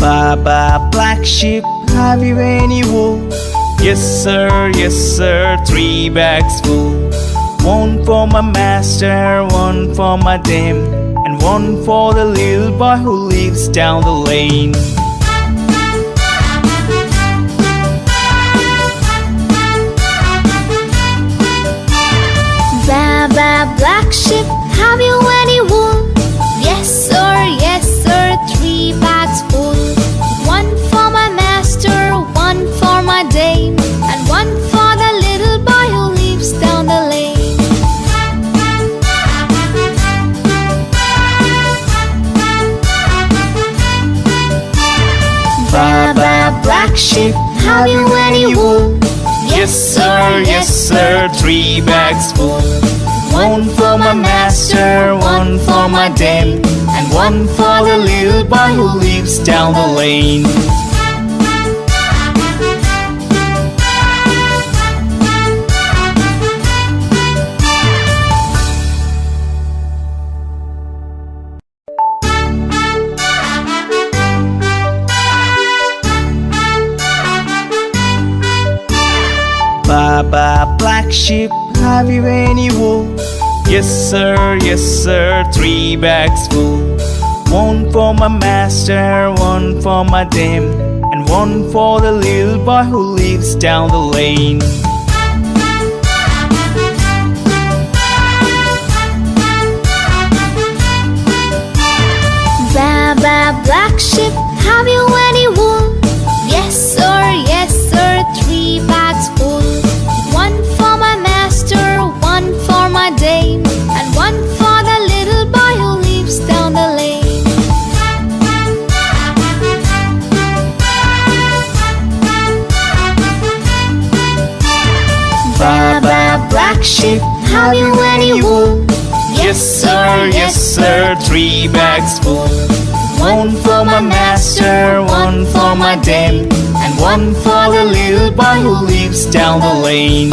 Baba black sheep, have you any wool? Yes sir, yes sir, three bags full One for my master, one for my dame And one for the little boy who lives down the lane Baba black sheep, have you any wool? Yes sir, yes sir, three bags full One for my master, one for my dame And one for the little boy who lives down the lane Baba black sheep, have you any wool? Yes sir, yes sir, three bags full One for my master, one for my dame And one for the little boy who lives down the lane. Baba black sheep, have you any wool? Yes sir, yes sir, three bags full One for my master, one for my dame And one for the little boy who lives down the lane Baba black sheep, have you black sheep, have you any wool? Yes sir, yes sir, three bags full. One for my master, one for my dame And one for the little boy who lives down the lane